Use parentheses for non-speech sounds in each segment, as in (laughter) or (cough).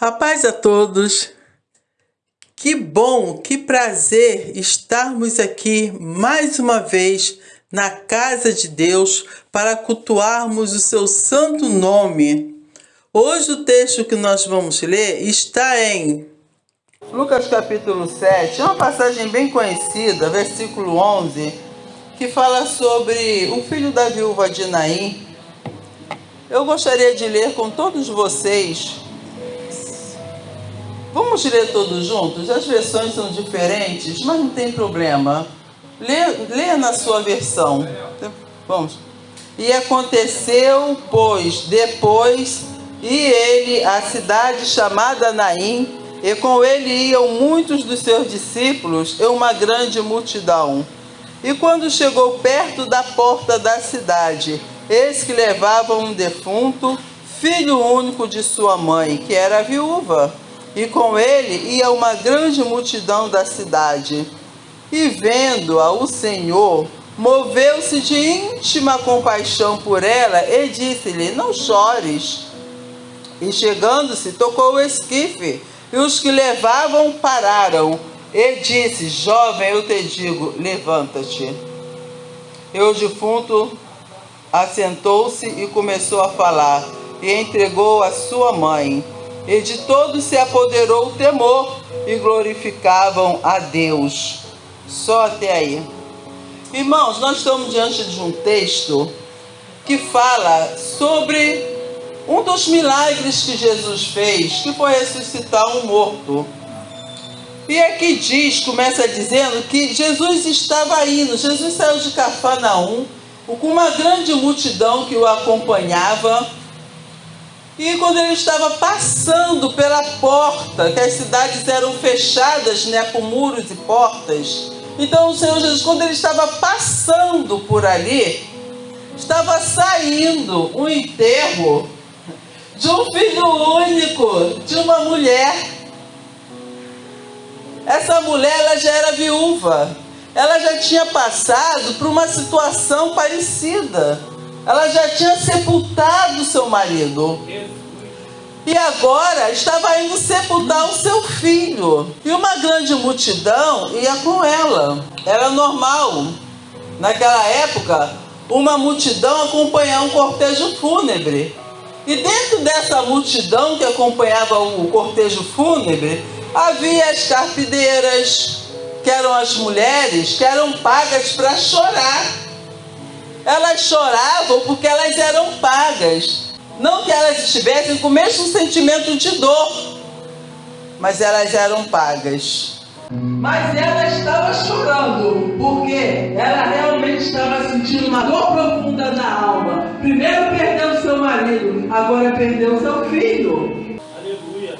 A paz a todos. Que bom, que prazer estarmos aqui mais uma vez na casa de Deus para cultuarmos o seu santo nome. Hoje o texto que nós vamos ler está em Lucas capítulo 7, é uma passagem bem conhecida, versículo 11, que fala sobre o filho da viúva de Naim. Eu gostaria de ler com todos vocês Vamos ler todos juntos? As versões são diferentes, mas não tem problema. Lê, lê na sua versão. Vamos. E aconteceu, pois, depois, e ele, a cidade chamada Naim, e com ele iam muitos dos seus discípulos e uma grande multidão. E quando chegou perto da porta da cidade, eis que levavam um defunto, filho único de sua mãe, que era viúva e com ele ia uma grande multidão da cidade. E vendo-a o Senhor, moveu-se de íntima compaixão por ela e disse-lhe: Não chores. E chegando-se, tocou o esquife, e os que levavam pararam. E disse: Jovem, eu te digo, levanta-te. E o defunto assentou-se e começou a falar, e entregou a sua mãe e de todos se apoderou o temor e glorificavam a Deus. Só até aí. Irmãos, nós estamos diante de um texto que fala sobre um dos milagres que Jesus fez, que foi ressuscitar um morto. E aqui diz, começa dizendo que Jesus estava indo, Jesus saiu de Cafarnaum, com uma grande multidão que o acompanhava, e quando ele estava passando pela porta, que as cidades eram fechadas né, com muros e portas, então o Senhor Jesus, quando ele estava passando por ali, estava saindo um enterro de um filho único, de uma mulher. Essa mulher ela já era viúva, ela já tinha passado por uma situação parecida ela já tinha sepultado marido. E agora estava indo sepultar o seu filho. E uma grande multidão ia com ela. Era normal. Naquela época, uma multidão acompanhava um cortejo fúnebre. E dentro dessa multidão que acompanhava o cortejo fúnebre, havia as carpideiras, que eram as mulheres que eram pagas para chorar elas choravam porque elas eram pagas. Não que elas estivessem com o mesmo sentimento de dor, mas elas eram pagas. Mas ela estava chorando, porque ela realmente estava sentindo uma dor profunda na alma. Primeiro perdeu seu marido, agora perdeu seu filho. Aleluia.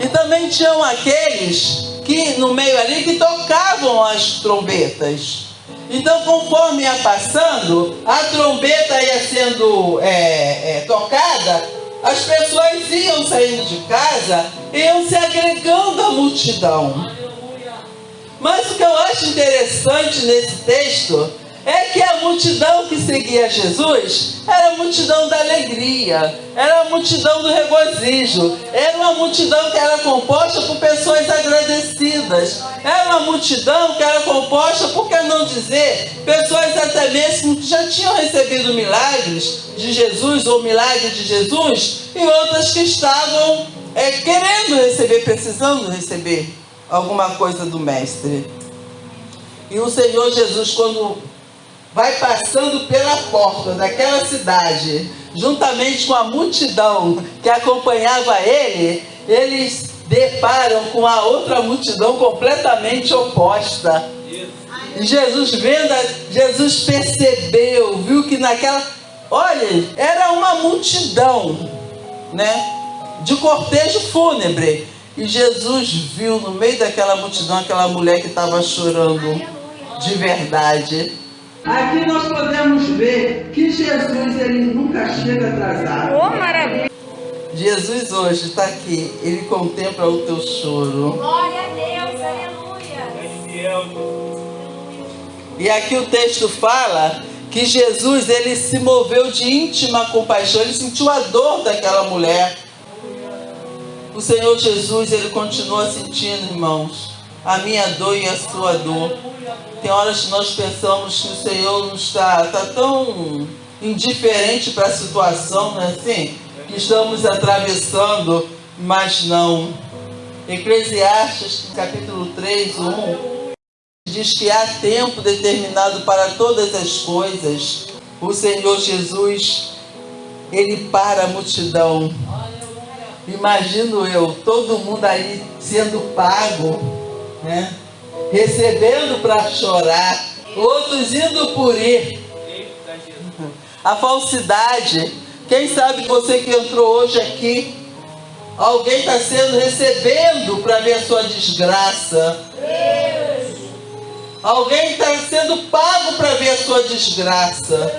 E também tinham aqueles que no meio ali que tocavam as trombetas. Então, conforme ia passando, a trombeta ia sendo é, é, tocada, as pessoas iam saindo de casa, iam se agregando à multidão. Mas o que eu acho interessante nesse texto é que a multidão que seguia Jesus era a multidão da alegria, era a multidão do regozijo, era uma multidão que era composta por pessoas agradecidas, era uma multidão que era composta, por que não dizer, pessoas até mesmo que já tinham recebido milagres de Jesus ou milagre de Jesus, e outras que estavam é, querendo receber, precisando receber alguma coisa do Mestre. E o Senhor Jesus, quando vai passando pela porta daquela cidade, juntamente com a multidão que acompanhava ele, eles deparam com a outra multidão completamente oposta. E Jesus vendo, Jesus percebeu, viu que naquela, olha, era uma multidão, né, de cortejo fúnebre. E Jesus viu no meio daquela multidão aquela mulher que estava chorando de verdade. Aqui nós podemos ver que Jesus ele nunca chega atrasado. Oh, maravilha! Jesus hoje está aqui, ele contempla o teu choro. Glória a Deus, aleluia. E aqui o texto fala que Jesus ele se moveu de íntima compaixão, ele sentiu a dor daquela mulher. O Senhor Jesus, ele continua sentindo, irmãos, a minha dor e a sua dor. Tem horas que nós pensamos que o Senhor não está, está tão indiferente para a situação, não é assim? Que estamos atravessando, mas não. Eclesiastes, capítulo 3, 1, diz que há tempo determinado para todas as coisas. O Senhor Jesus, ele para a multidão. Imagino eu, todo mundo aí sendo pago, né? recebendo para chorar, outros indo por ir. A falsidade, quem sabe você que entrou hoje aqui, alguém está sendo recebendo para ver a sua desgraça. Alguém está sendo pago para ver a sua desgraça.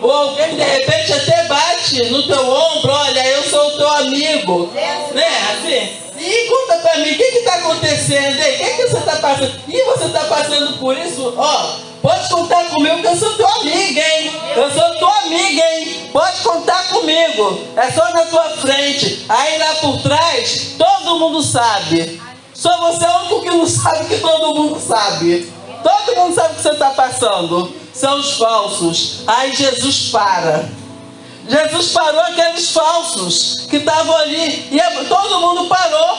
Ou alguém de repente até bate no teu ombro, olha, eu sou o teu amigo. Né? Assim. E conta para mim, o que está acontecendo? O que, que você está passando? E você está passando por isso? Ó, pode contar comigo que eu sou teu amigo, hein? Eu sou tua amiga, hein? Pode contar comigo. É só na tua frente. Aí lá por trás, todo mundo sabe. Só você é o único que não sabe que todo mundo sabe. Todo mundo sabe o que você está passando. São os falsos. Aí Jesus para. Jesus parou aqueles falsos que estavam ali. E é, todo mundo parou.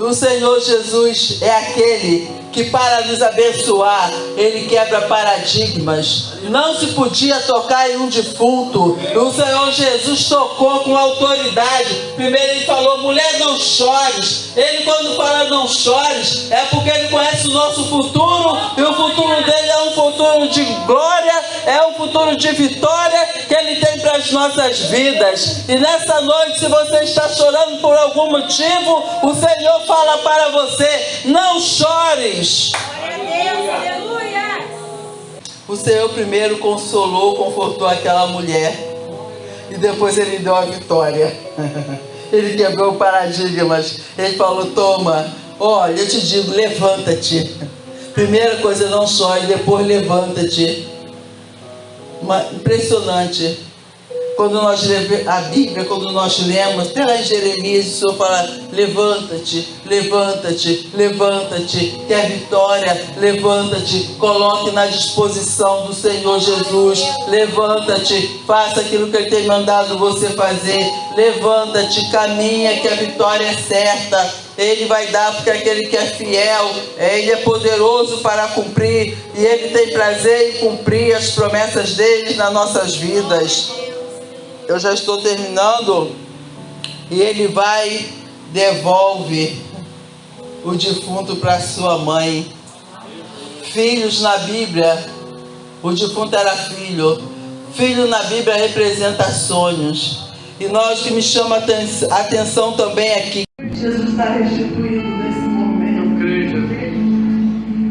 O Senhor Jesus é aquele que para nos abençoar, ele quebra paradigmas. Não se podia tocar em um defunto. O Senhor Jesus tocou com autoridade. Primeiro ele falou, mulher não chores. Ele quando fala não chores, é porque ele conhece o nosso futuro. E o futuro dele é um futuro de glória, é um futuro de vitória que ele tem para as nossas vidas. E nessa noite, se você está chorando por algum motivo, o Senhor fala para você, não chore. O Senhor primeiro consolou, confortou aquela mulher. E depois ele deu a vitória. (laughs) Ele quebrou paradigmas. Ele falou: Toma, olha, eu te digo, levanta-te. (laughs) Primeira coisa, não chore, depois levanta-te. Impressionante quando nós a Bíblia, quando nós lemos, até lá em Jeremias, o Senhor fala: levanta-te, levanta-te, levanta-te, quer vitória, levanta-te, coloque na disposição do Senhor Jesus, levanta-te, faça aquilo que Ele tem mandado você fazer, levanta-te, caminha, que a vitória é certa. Ele vai dar porque aquele que é fiel, Ele é poderoso para cumprir e Ele tem prazer em cumprir as promessas dele nas nossas vidas eu já estou terminando. E ele vai, devolve o defunto para sua mãe. Filhos na Bíblia, o defunto era filho. Filho na Bíblia representa sonhos. E nós que me chama a atenção também aqui. Jesus está restituindo nesse momento.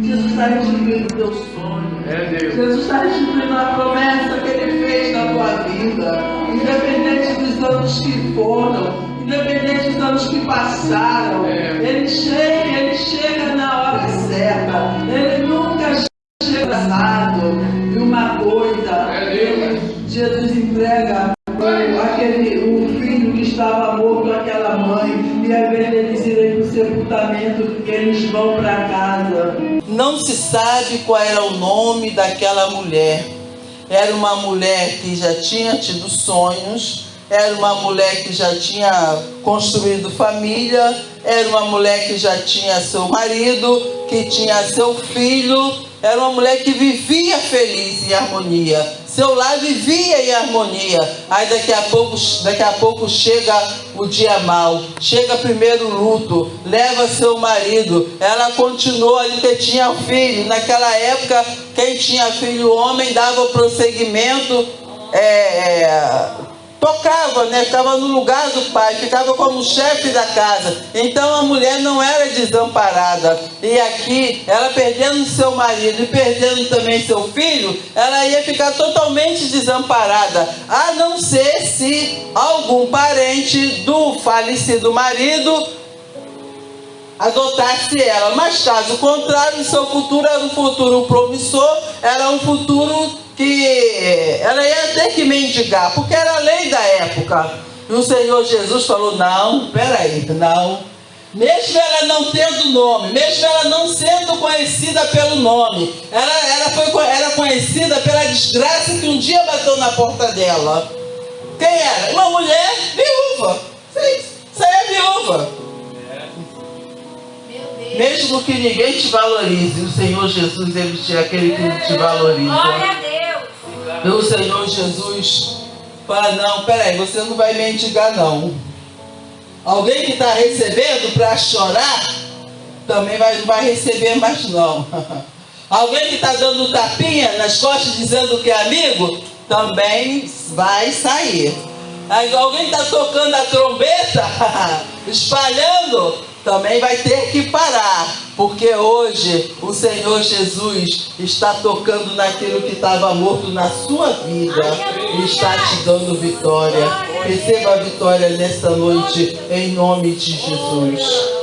Jesus está restituindo o teu sonho. É Deus. Jesus está restituindo a promessa que Ele fez na tua vida independente dos anos que foram, independente dos anos que passaram, é. ele chega, ele chega na hora certa, ele nunca chega atrasado. E uma coisa, é Jesus entrega aquele, o filho que estava morto àquela mãe, e ao invés deles irem para o sepultamento, eles vão para casa. Não se sabe qual era o nome daquela mulher era uma mulher que já tinha tido sonhos, era uma mulher que já tinha construído família, era uma mulher que já tinha seu marido, que tinha seu filho, era uma mulher que vivia feliz em harmonia. Seu lar vivia em harmonia. Aí daqui a pouco, daqui a pouco chega o dia mal. Chega primeiro o luto. Leva seu marido. Ela continua ali que tinha filho. Naquela época, quem tinha filho homem dava prosseguimento. É, é, tocava, né? ficava no lugar do pai, ficava como chefe da casa. Então a mulher não era desamparada. E aqui, ela perdendo seu marido e perdendo também seu filho, ela ia ficar totalmente desamparada, a não ser se algum parente do falecido marido adotasse ela. Mas caso contrário, seu futuro era um futuro promissor, era um futuro que ela ia ter que mendigar, porque era a lei da época. E o Senhor Jesus falou: Não, peraí, não. Mesmo ela não tendo nome, mesmo ela não sendo conhecida pelo nome, ela, ela foi era conhecida pela desgraça que um dia bateu na porta dela. Quem era? Uma mulher viúva. Aí é viúva. Mesmo que ninguém te valorize, o Senhor Jesus ele é aquele que te valoriza. Glória a Deus. E o Senhor Jesus fala, não, peraí, você não vai mendigar não. Alguém que está recebendo para chorar, também vai, não vai receber mais não. (laughs) Alguém que está dando tapinha nas costas dizendo que é amigo, também vai sair. Alguém está tocando a trombeta, (laughs) espalhando, também vai ter que parar, porque hoje o Senhor Jesus está tocando naquilo que estava morto na sua vida e está te dando vitória. Receba a vitória nesta noite, em nome de Jesus.